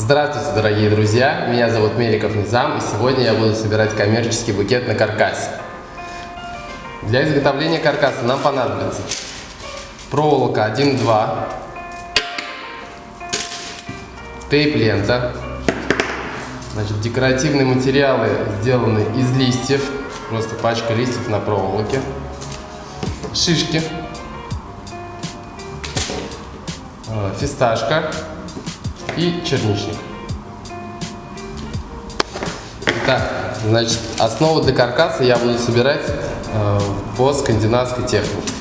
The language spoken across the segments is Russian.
Здравствуйте, дорогие друзья! Меня зовут Меликов Низам, и сегодня я буду собирать коммерческий букет на каркасе. Для изготовления каркаса нам понадобится проволока 1-2, тейп-лента, значит, декоративные материалы сделаны из листьев, просто пачка листьев на проволоке, шишки, э, фисташка, и черничник. Так, значит, основу для каркаса я буду собирать э, по скандинавской технике.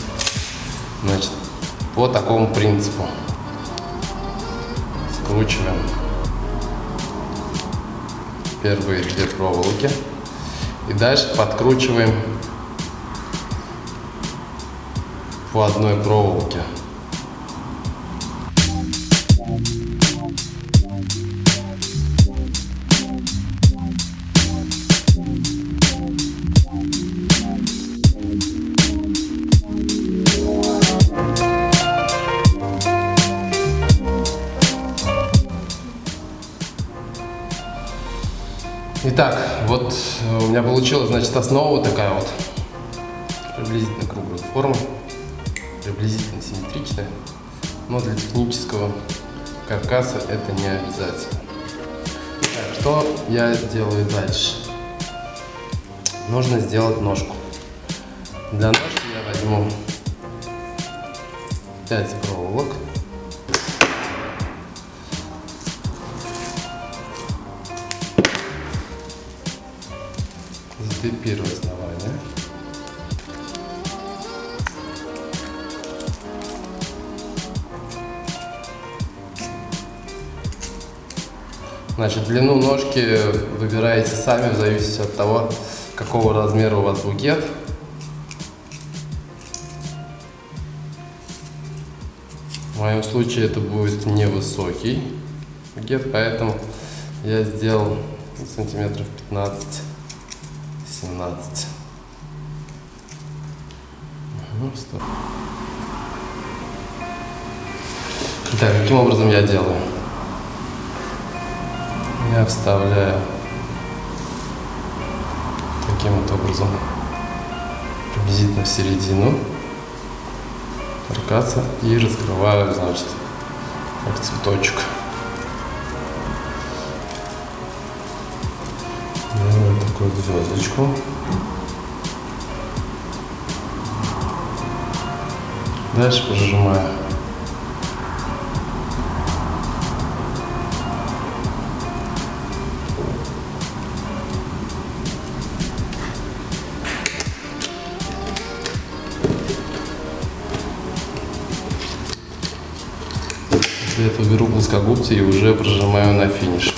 Значит, по такому принципу. Скручиваем первые две проволоки. И дальше подкручиваем по одной проволоке. Итак, вот э, у меня получилась, значит, основа такая вот, приблизительно круглой формы, приблизительно симметричная, но для технического каркаса это не обязательно. Так, что я делаю дальше? Нужно сделать ножку. Для ножки я возьму 5 проволок. Теперь первое основание. Значит, длину ножки выбираете сами в зависимости от того, какого размера у вас букет. В моем случае это будет невысокий букет, поэтому я сделал сантиметров 15 17. Угу, стоп. Итак, каким образом я делаю? Я вставляю таким вот образом приблизительно в середину каркаса и раскрываю, значит, как цветочек. Такую звездочку. Дальше прожимаю. После этого беру плоскогубцы и уже прожимаю на финиш.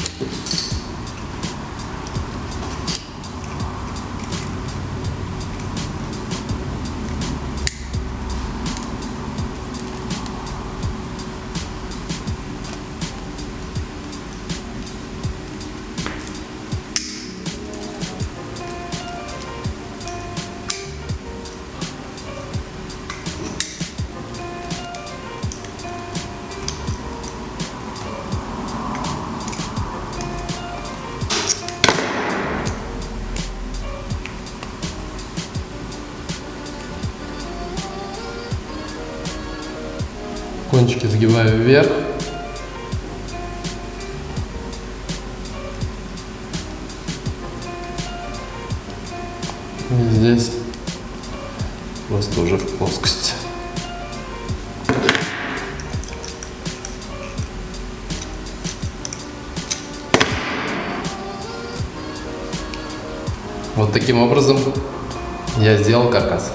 Кончики сгибаю вверх. И здесь просто уже в плоскость. Вот таким образом я сделал каркас.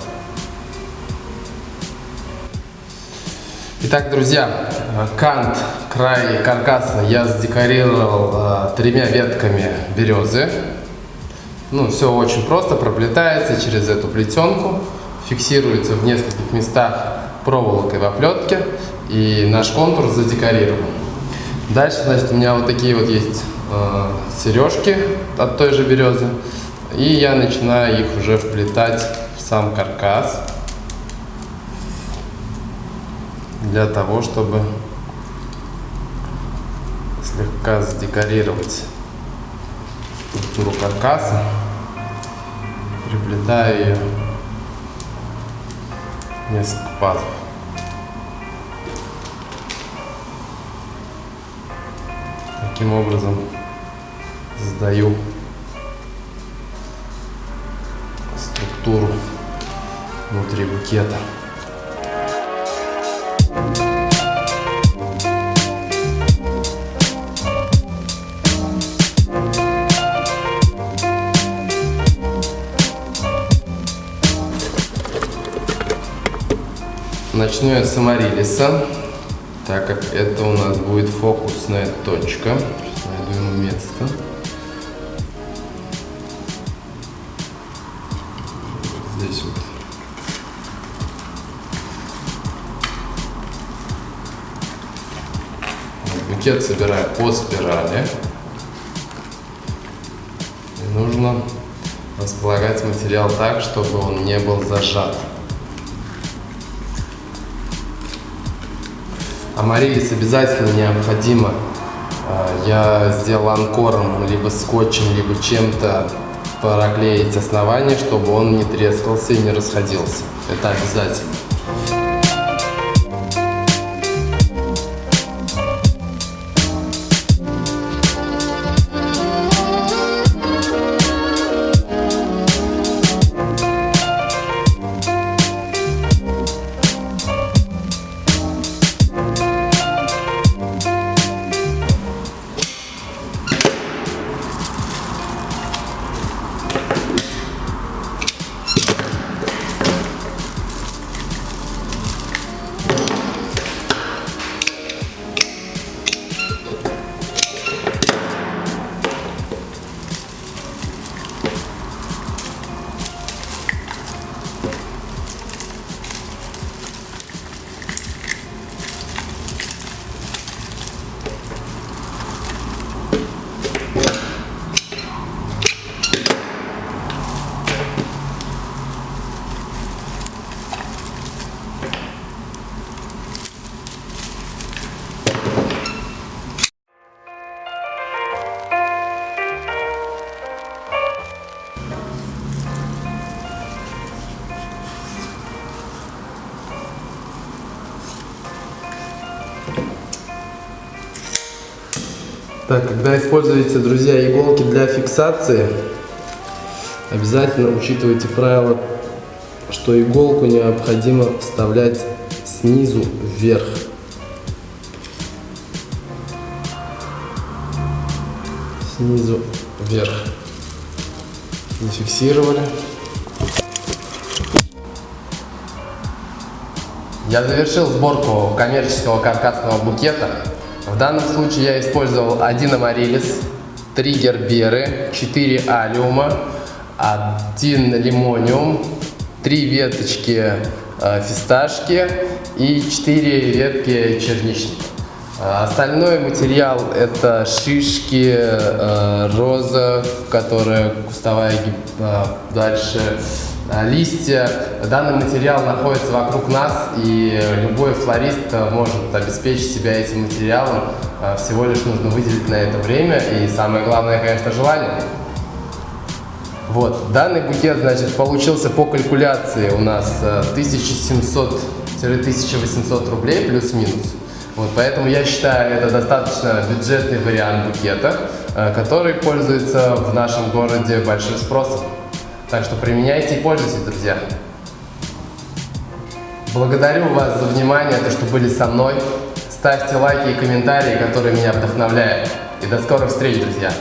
Итак, друзья, кант, край каркаса я задекорировал э, тремя ветками березы. Ну, все очень просто, проплетается через эту плетенку, фиксируется в нескольких местах проволокой в оплетке, и наш контур задекорирован. Дальше, значит, у меня вот такие вот есть э, сережки от той же березы, и я начинаю их уже вплетать в сам каркас. Для того, чтобы слегка задекорировать структуру каркаса, приплетая ее несколько пазов. Таким образом создаю структуру внутри букета. Начну я с амарилиса, так как это у нас будет фокусная точка. Сейчас найду ему место. Здесь вот. Букет собираю по спирали. И нужно располагать материал так, чтобы он не был зажат. Амарилис обязательно необходимо. А, я сделал анкором, либо скотчем, либо чем-то проклеить основание, чтобы он не трескался и не расходился. Это обязательно. Так, когда используете, друзья, иголки для фиксации, обязательно учитывайте правило, что иголку необходимо вставлять снизу вверх. Снизу вверх. Зафиксировали. Я завершил сборку коммерческого каркасного букета. В данном случае я использовал один амарилис, три герберы, 4 алиума, один лимониум, три веточки э, фисташки и 4 ветки черничника. Э, остальной материал это шишки, э, роза, которая кустовая дальше листья. Данный материал находится вокруг нас, и любой флорист э, может обеспечить себя этим материалом. Э, всего лишь нужно выделить на это время, и самое главное, конечно, желание. Вот, данный букет, значит, получился по калькуляции у нас 1700-1800 рублей плюс-минус. Вот, поэтому я считаю, это достаточно бюджетный вариант букета, который пользуется в нашем городе большим спросом. Так что применяйте и пользуйтесь, друзья. Благодарю вас за внимание, то, что были со мной. Ставьте лайки и комментарии, которые меня вдохновляют. И до скорых встреч, друзья!